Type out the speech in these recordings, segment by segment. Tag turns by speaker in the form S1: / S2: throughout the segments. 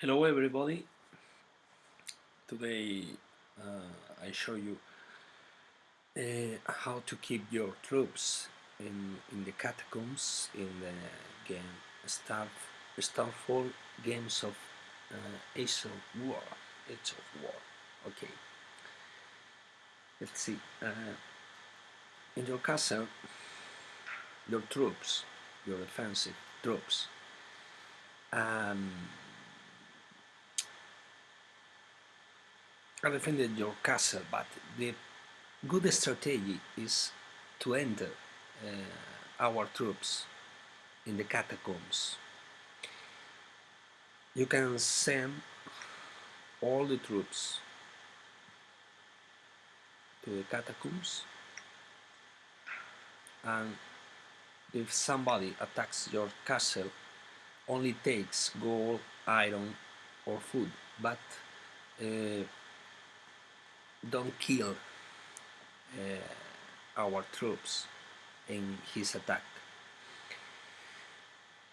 S1: Hello everybody. Today uh, I show you uh, how to keep your troops in, in the catacombs in the game Star, Stormfall Games of uh, Age of War. Age of War. Okay. Let's see. Uh, in your castle, your troops, your offensive troops, um, defended your castle, but the good strategy is to enter uh, our troops in the catacombs. You can send all the troops to the catacombs and if somebody attacks your castle only takes gold, iron or food but uh, don't kill uh, our troops in his attack.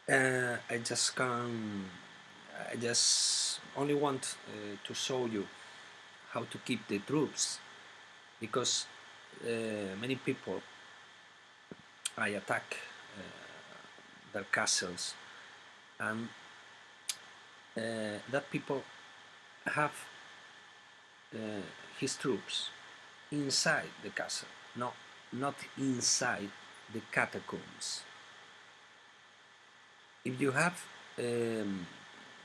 S1: Uh, I just can I just only want uh, to show you how to keep the troops because uh, many people I attack uh, their castles and uh, that people have his troops inside the castle, not, not inside the catacombs. If you have um,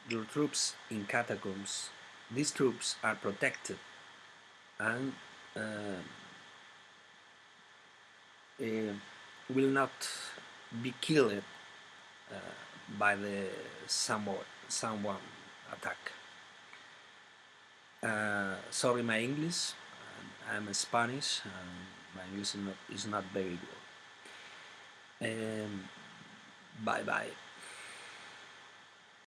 S1: your troops in catacombs, these troops are protected and uh, uh, will not be killed uh, by the someone, someone attack. Sorry my English, I'm Spanish and my English is not, is not very good. Um, bye bye.